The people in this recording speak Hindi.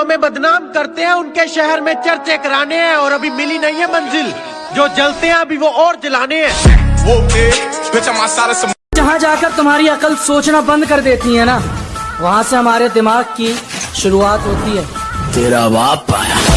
हमें बदनाम करते हैं उनके शहर में चर्चे कराने हैं और अभी मिली नहीं है मंजिल। जो जलते हैं अभी वो और जलाने हैं। जहाँ जाकर तुम्हारी अकल सोचना बंद कर देती है ना वहाँ से हमारे दिमाग की शुरुआत होती है। तेरा बाप आया।